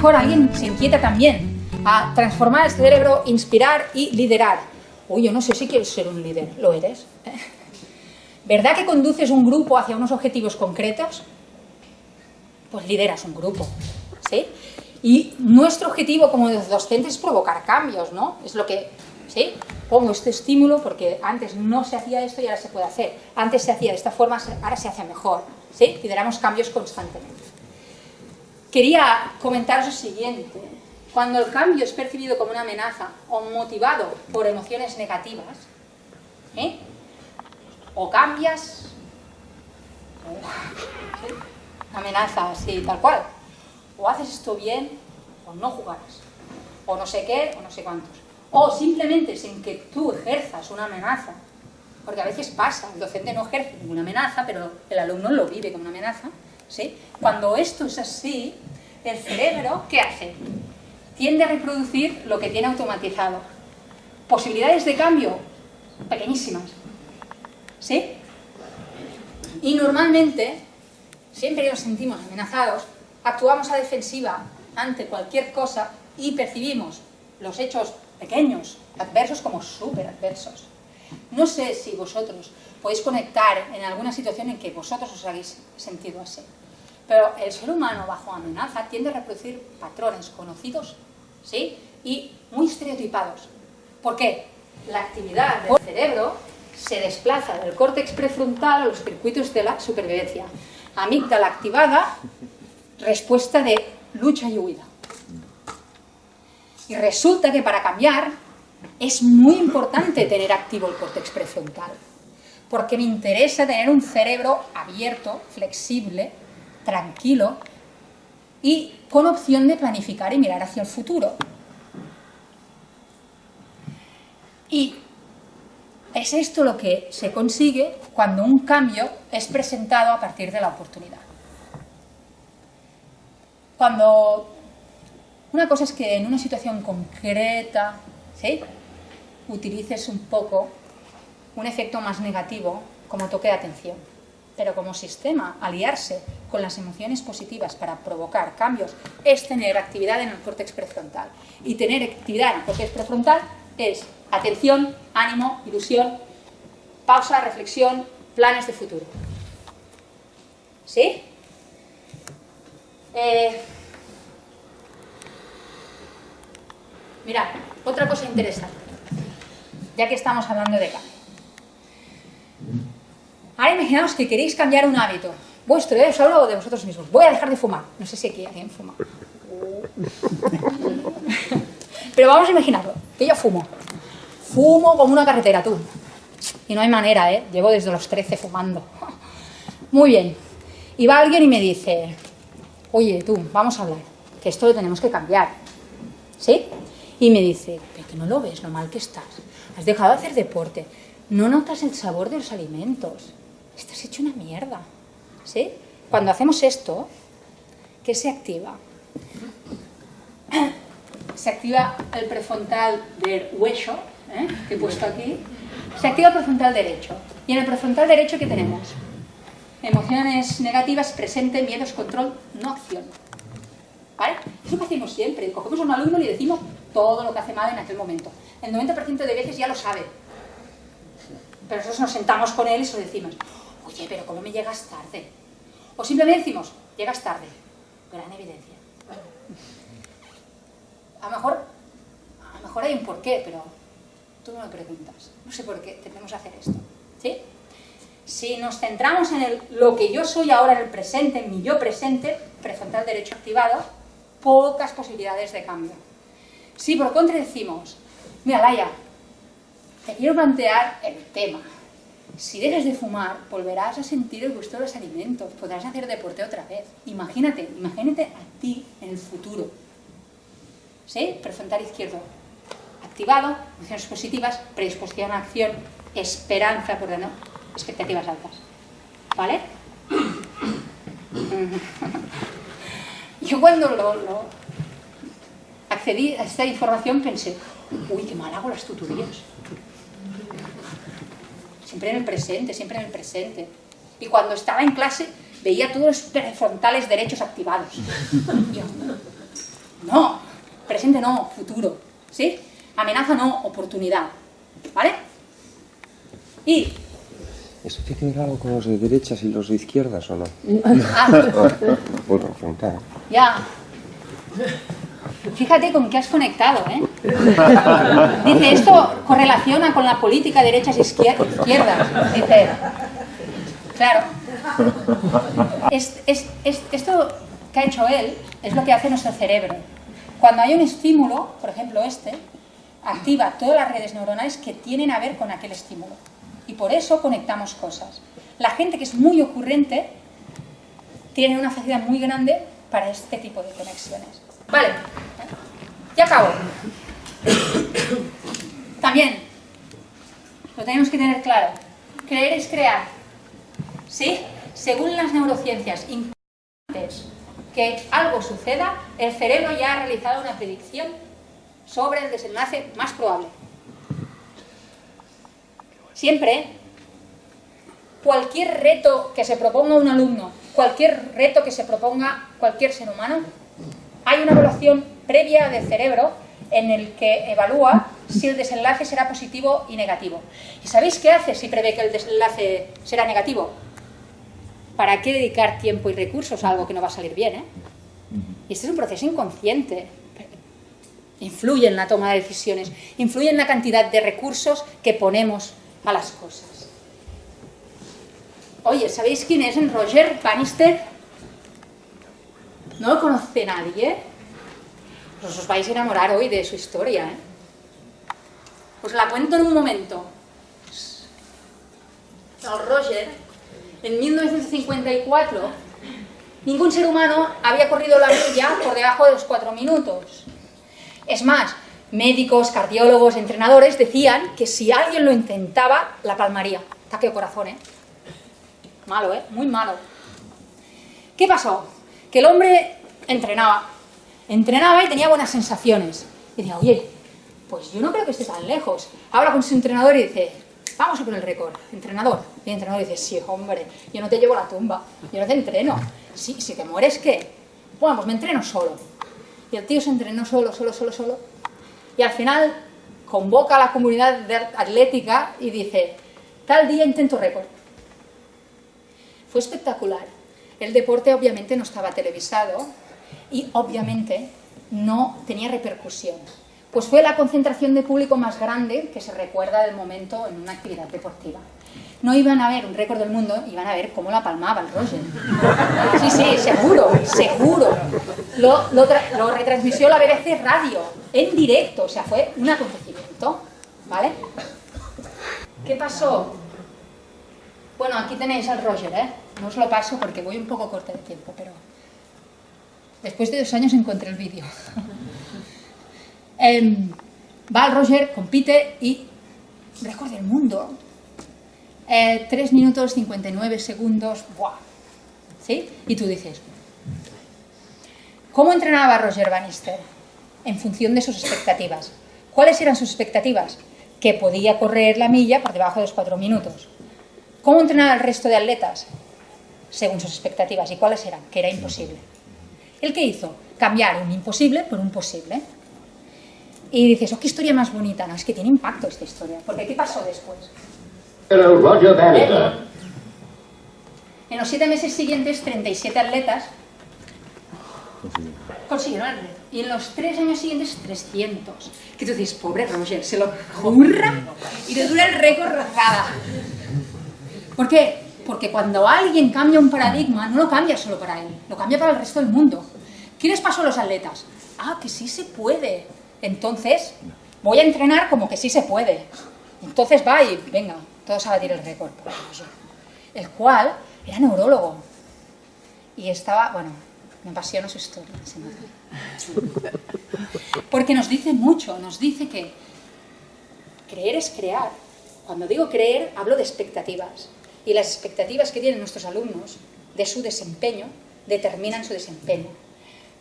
mejor alguien se inquieta también a transformar el cerebro, inspirar y liderar. Uy, yo no sé si quieres ser un líder, ¿lo eres? ¿Verdad que conduces un grupo hacia unos objetivos concretos? Pues lideras un grupo, ¿sí? Y nuestro objetivo como docentes es provocar cambios, ¿no? Es lo que, ¿sí? Pongo este estímulo porque antes no se hacía esto y ahora se puede hacer. Antes se hacía de esta forma, ahora se hace mejor, ¿sí? Lideramos cambios constantemente. Quería comentaros lo siguiente. Cuando el cambio es percibido como una amenaza o motivado por emociones negativas, ¿eh? o cambias, ¿sí? amenaza así, tal cual, o haces esto bien, o no jugarás, o no sé qué, o no sé cuántos. O simplemente sin que tú ejerzas una amenaza, porque a veces pasa, el docente no ejerce ninguna amenaza, pero el alumno lo vive como una amenaza, ¿sí? Cuando esto es así, el cerebro, ¿qué hace? Tiende a reproducir lo que tiene automatizado. Posibilidades de cambio, pequeñísimas, ¿sí? Y normalmente, siempre que nos sentimos amenazados, actuamos a defensiva ante cualquier cosa y percibimos los hechos pequeños, adversos como súper adversos. No sé si vosotros podéis conectar en alguna situación en que vosotros os habéis sentido así. Pero el ser humano bajo amenaza tiende a reproducir patrones conocidos ¿sí? y muy estereotipados. ¿Por qué? La actividad del cerebro se desplaza del córtex prefrontal a los circuitos de la supervivencia. Amígdala activada, respuesta de lucha y huida. Y resulta que para cambiar es muy importante tener activo el córtex prefrontal, porque me interesa tener un cerebro abierto, flexible, tranquilo y con opción de planificar y mirar hacia el futuro. Y es esto lo que se consigue cuando un cambio es presentado a partir de la oportunidad. Cuando una cosa es que en una situación concreta utilices un poco un efecto más negativo como toque de atención pero como sistema, aliarse con las emociones positivas para provocar cambios es tener actividad en el córtex prefrontal. Y tener actividad en el córtex prefrontal es atención, ánimo, ilusión, pausa, reflexión, planes de futuro. ¿Sí? Eh, mirad, otra cosa interesante, ya que estamos hablando de cambio. Ahora imaginaos que queréis cambiar un hábito vuestro, ¿eh? os hablo de vosotros mismos. Voy a dejar de fumar. No sé si aquí alguien fuma. Pero vamos a imaginarlo, que yo fumo. Fumo como una carretera, tú. Y no hay manera, ¿eh? Llevo desde los 13 fumando. Muy bien. Y va alguien y me dice, oye, tú, vamos a hablar, que esto lo tenemos que cambiar. ¿Sí? Y me dice, pero que no lo ves, lo mal que estás. Has dejado de hacer deporte. No notas el sabor de los alimentos estás hecho una mierda. ¿Sí? Cuando hacemos esto, ¿qué se activa? Se activa el prefrontal del hueso, ¿eh? que he puesto aquí. Se activa el prefrontal derecho. Y en el prefrontal derecho, ¿qué tenemos? Emociones negativas, presente, miedos, control, no acción. ¿Vale? Es lo hacemos siempre. Cogemos a un alumno y le decimos todo lo que hace mal en aquel momento. El 90% de veces ya lo sabe. Pero nosotros nos sentamos con él y se lo decimos oye, pero ¿cómo me llegas tarde? O simplemente decimos, llegas tarde. Gran evidencia. A lo mejor, a lo mejor hay un porqué, pero tú no me preguntas. No sé por qué tenemos que hacer esto. ¿Sí? Si nos centramos en el, lo que yo soy ahora en el presente, en mi yo presente, prefrontal derecho activado, pocas posibilidades de cambio. Si por contra decimos, mira Laia, te quiero plantear el tema, si dejas de fumar, volverás a sentir el gusto de los alimentos, podrás hacer deporte otra vez. Imagínate, imagínate a ti en el futuro. ¿Sí? Prefrontal izquierdo activado, emociones positivas, predisposición a acción, esperanza, por no, expectativas altas. ¿Vale? Yo cuando lo, accedí a esta información pensé, uy, qué mal hago las tutorías siempre en el presente, siempre en el presente. Y cuando estaba en clase veía todos los prefrontales derechos activados. No, presente no, futuro. ¿Sí? Amenaza no, oportunidad. ¿Vale? Y... ¿Eso tiene que ver algo con los de derechas y los de izquierdas o no? Ah, preguntar. ya. Fíjate con qué has conectado, ¿eh? Dice, esto correlaciona con la política derechas izquier- izquierdas. Dice, claro. Es- es- es- esto que ha hecho él es lo que hace nuestro cerebro. Cuando hay un estímulo, por ejemplo este, activa todas las redes neuronales que tienen a ver con aquel estímulo. Y por eso conectamos cosas. La gente que es muy ocurrente tiene una facilidad muy grande para este tipo de conexiones. Vale, ya acabo. También, lo tenemos que tener claro, creer es crear. ¿Sí? Según las neurociencias, antes que algo suceda, el cerebro ya ha realizado una predicción sobre el desenlace más probable. Siempre, cualquier reto que se proponga un alumno, cualquier reto que se proponga cualquier ser humano, hay una evaluación previa del cerebro en el que evalúa si el desenlace será positivo y negativo. ¿Y sabéis qué hace si prevé que el desenlace será negativo? ¿Para qué dedicar tiempo y recursos a algo que no va a salir bien? eh? Y este es un proceso inconsciente. Influye en la toma de decisiones, influye en la cantidad de recursos que ponemos a las cosas. Oye, ¿sabéis quién es en Roger Bannister? ¿No lo conoce nadie? Pues os vais a enamorar hoy de su historia, ¿eh? Os la cuento en un momento. El Roger, en 1954, ningún ser humano había corrido la milla por debajo de los cuatro minutos. Es más, médicos, cardiólogos, entrenadores decían que si alguien lo intentaba, la palmaría. Ataque de corazón, ¿eh? Malo, ¿eh? Muy malo. ¿Qué pasó? Que el hombre entrenaba. Entrenaba y tenía buenas sensaciones. Y decía, oye, pues yo no creo que esté tan lejos. Habla con su entrenador y dice, vamos a por el récord. Entrenador. Y el entrenador dice, sí, hombre, yo no te llevo a la tumba. Yo no te entreno. Sí, si te mueres, ¿qué? Bueno, pues me entreno solo. Y el tío se entrenó solo, solo, solo, solo. Y al final convoca a la comunidad de atlética y dice, tal día intento récord. Fue espectacular. El deporte obviamente no estaba televisado y obviamente no tenía repercusión. Pues fue la concentración de público más grande que se recuerda del momento en una actividad deportiva. No iban a ver un récord del mundo, iban a ver cómo la palmaba el Roger. Sí, sí, seguro, seguro. Lo, lo, lo retransmitió la BBC Radio, en directo, o sea, fue un acontecimiento, ¿vale? ¿Qué pasó? Bueno, aquí tenéis al Roger, ¿eh? No os lo paso porque voy un poco corta de tiempo, pero... Después de dos años encontré el vídeo. Em, va Roger, compite y... Récord del mundo. Eh, 3 minutos 59 segundos. ¡Buah! ¿Sí? Y tú dices... ¿Cómo entrenaba Roger Bannister? En función de sus expectativas. ¿Cuáles eran sus expectativas? Que podía correr la milla por debajo de los 4 minutos. ¿Cómo entrenaba el resto de atletas? Según sus expectativas. ¿Y cuáles eran? Que era imposible. ¿El qué hizo? Cambiar un imposible por un posible. Y dices, oh, qué historia más bonita. No, es que tiene impacto esta historia. Porque ¿qué pasó después? Roger Bannister. En los siete meses siguientes, 37 atletas consiguieron el reto. Y en los tres años siguientes, 300. Que tú dices, pobre Roger, se lo curra y le dura el récord rozada. ¿Por qué? Porque cuando alguien cambia un paradigma, no lo cambia solo para él, lo cambia para el resto del mundo. ¿Qué les pasó a los atletas? Ah, que sí se puede. Entonces, voy a entrenar como que sí se puede. Entonces va y, venga, todos a batir el récord. El cual era neurólogo. Y estaba, bueno, me apasiona su historia. Porque nos dice mucho, nos dice que creer es crear. Cuando digo creer, hablo de expectativas. Y las expectativas que tienen nuestros alumnos de su desempeño determinan su desempeño.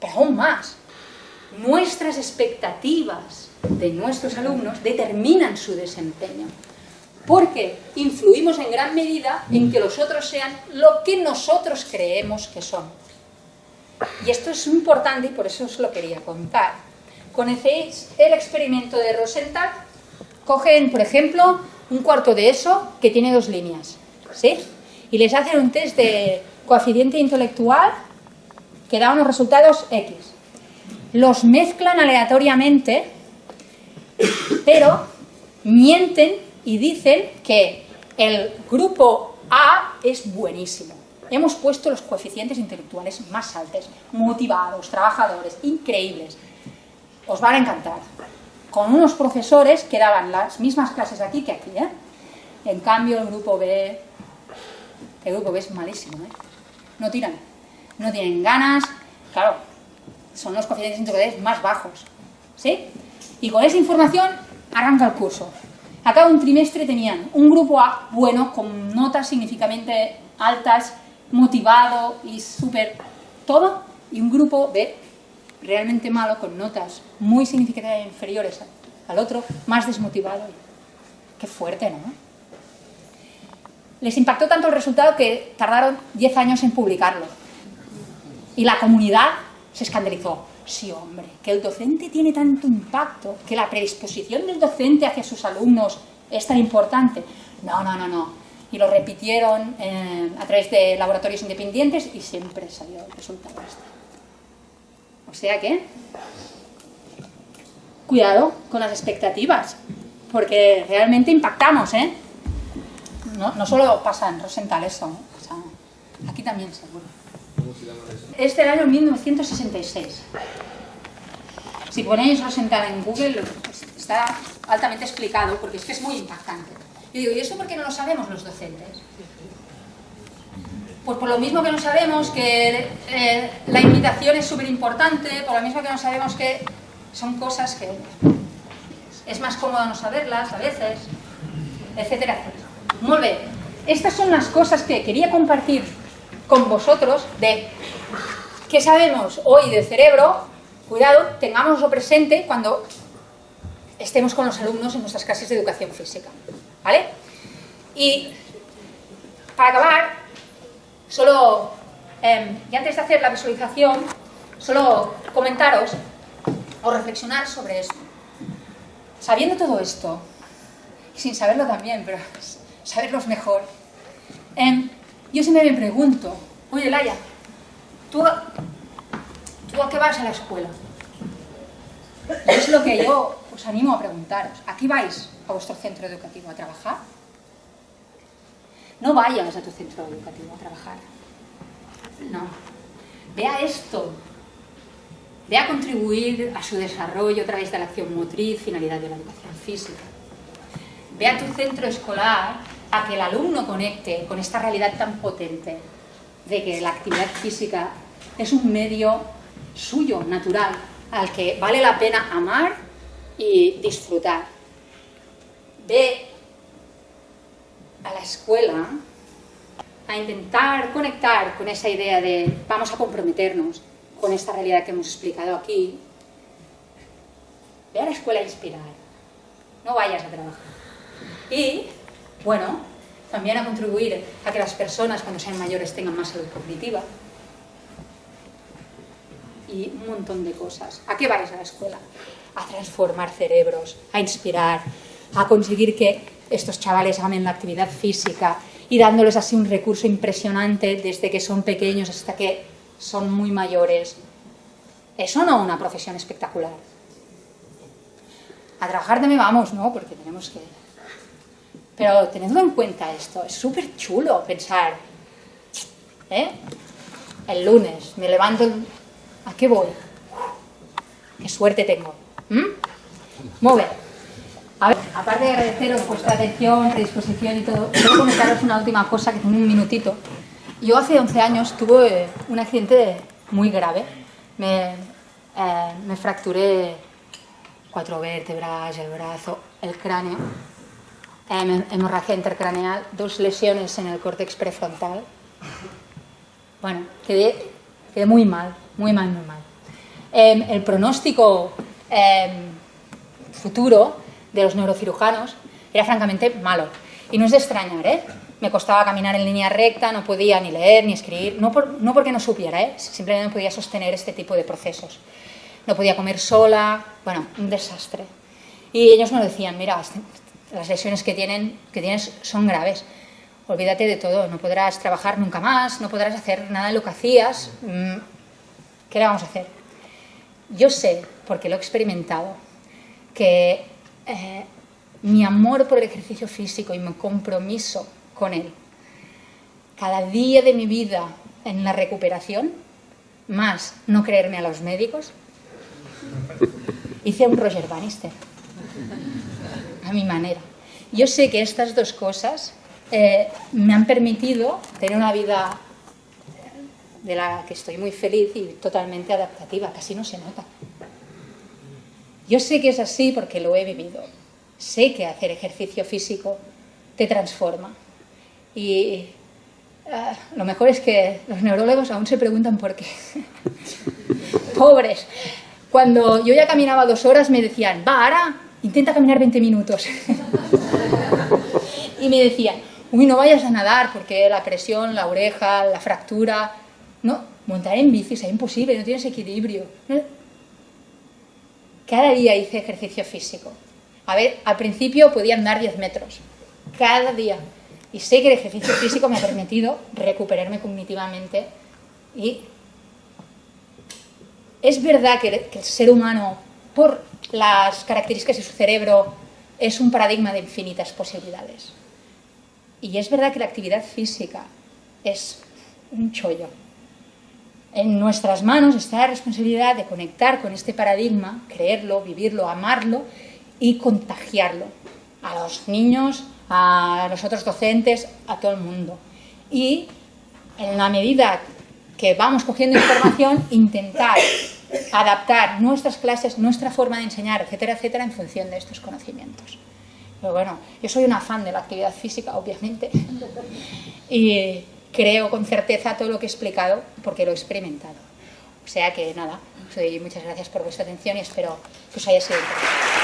Pero aún más, nuestras expectativas de nuestros alumnos determinan su desempeño. Porque influimos en gran medida en que los otros sean lo que nosotros creemos que son. y esto es importante y por eso os lo quería contar. ¿Conocéis el experimento de Rosenthal? Cogen, por ejemplo, un cuarto de eso que tiene dos líneas, ¿sí? Y les hacen un test de coeficiente intelectual que da unos resultados X. Los mezclan aleatoriamente, pero mienten y dicen que el grupo A es buenísimo. Hemos puesto los coeficientes intelectuales más altos, motivados, trabajadores, increíbles. Os van a encantar. Con unos profesores que daban las mismas clases aquí que aquí. ¿eh? En cambio, el grupo B, el grupo B es malísimo. ¿eh? No tiran, no tienen ganas. Claro, son los coeficientes intelectuales más bajos. ¿Sí? Y con esa información arranca el curso. A cada un trimestre tenían un grupo A bueno, con notas significativamente altas, motivado y súper todo, y un grupo B realmente malo, con notas muy significativamente inferiores al otro, más desmotivado. Qué fuerte, ¿no? Les impactó tanto el resultado que tardaron 10 años en publicarlo. Y la comunidad se escandalizó. Sí, hombre, que el docente tiene tanto impacto, que la predisposición del docente hacia sus alumnos es tan importante. No, no, no, no. Y lo repitieron eh, a través de laboratorios independientes y siempre salió el resultado este. O sea que, cuidado con las expectativas, porque realmente impactamos, ¿eh? No, solo pasa en Rosenthal eso, ¿eh? pasa aquí también seguro. Este era el año 1966. Si ponéis Rosenthal en Google, está altamente explicado, porque es que es muy impactante. Yo digo, ¿y eso por qué no lo sabemos los docentes? Pues por lo mismo que no sabemos que eh, la invitación es súper importante, por lo mismo que no sabemos que son cosas que es más cómodo no saberlas a veces, etcétera, etcétera. Muy bien, estas son las cosas que quería compartir con vosotros de qué sabemos hoy del cerebro, cuidado, tengámoslo presente cuando estemos con los alumnos en nuestras clases de educación física. ¿Vale? Y para acabar, solo, eh, y antes de hacer la visualización, solo comentaros o reflexionar sobre esto. Sabiendo todo esto, sin saberlo también, pero saberlo es mejor, eh, yo siempre me pregunto, oye Laia, ¿tú, ¿tú a qué vas a la escuela? Y es lo que yo os animo a preguntaros. ¿Aquí vais a vuestro centro educativo a trabajar? No vayas a tu centro educativo a trabajar. No. Vea esto. Ve a contribuir a su desarrollo a través de la acción motriz, finalidad de la educación física. Ve a tu centro escolar a que el alumno conecte con esta realidad tan potente de que la actividad física es un medio suyo, natural, al que vale la pena amar y disfrutar. Ve a la escuela a intentar conectar con esa idea de vamos a comprometernos con esta realidad que hemos explicado aquí. Ve a la escuela a inspirar, no vayas a trabajar. Y, bueno, también a contribuir a que las personas cuando sean mayores tengan más salud cognitiva, y un montón de cosas. ¿A qué vais a la escuela? A transformar cerebros, a inspirar, a conseguir que estos chavales amen la actividad física y dándoles así un recurso impresionante desde que son pequeños hasta que son muy mayores. ¿Eso no una profesión espectacular? A trabajar también vamos, ¿no? Porque tenemos que... Pero tenedlo en cuenta esto, es súper chulo pensar, ¿eh? El lunes me levanto ¿A qué voy? ¡Qué suerte tengo! ¿Mm? Muy. A ver, aparte de agradeceros vuestra atención, predisposición y todo, quiero comentaros una última cosa que tengo un minutito. Yo hace 11 años tuve un accidente muy grave. Me, eh, me fracturé cuatro vértebras, el brazo, el cráneo, eh, hemorragia intercraneal, dos lesiones en el córtex prefrontal. Bueno, quedé, quedé muy mal, muy mal, muy mal. Em, el pronóstico em, futuro de los neurocirujanos era francamente malo. Y no es de extrañar, ¿eh? me costaba caminar en línea recta, no podía ni leer ni escribir, no, no porque no supiera, ¿eh? simplemente no podía sostener este tipo de procesos. No podía comer sola, bueno, un desastre. Y ellos me decían, mira, las lesiones que, tienen, que tienes son graves, olvídate de todo, no podrás trabajar nunca más, no podrás hacer nada de lo que hacías, mm, ¿qué le vamos a hacer? Yo sé, porque lo he experimentado, que eh, mi amor por el ejercicio físico y mi compromiso con él, cada día de mi vida en la recuperación, más no creerme a los médicos, hice un Roger Bannister, a mi manera. Yo sé que estas dos cosas eh, me han permitido tener una vida de la que estoy muy feliz y totalmente adaptativa, casi no se nota. Yo sé que es así porque lo he vivido. Sé que hacer ejercicio físico te transforma. Y ah, lo mejor es que los neurólogos aún se preguntan por qué. Pobres. Cuando yo ya caminaba dos horas me decían, va, ahora intenta caminar 20 minutos. y me decían, uy, no vayas a nadar porque la presión, la oreja, la fractura... No, montar en bici es imposible, no tienes equilibrio. Cada día hice ejercicio físico. A ver, al principio podía andar 10 metros. Cada día. Y sé que el ejercicio físico me ha permitido recuperarme cognitivamente y es verdad que el ser humano, por las características de su cerebro, es un paradigma de infinitas posibilidades. Y es verdad que la actividad física es un chollo. En nuestras manos está la responsabilidad de conectar con este paradigma, creerlo, vivirlo, amarlo y contagiarlo a los niños, a los otros docentes, a todo el mundo. Y en la medida que vamos cogiendo información, intentar adaptar nuestras clases, nuestra forma de enseñar, etcétera, etcétera, en función de estos conocimientos. Pero bueno, yo soy una fan de la actividad física, obviamente, y creo con certeza todo lo que he explicado porque lo he experimentado. O sea que nada, muchas gracias por vuestra atención y espero que os haya sido interesante.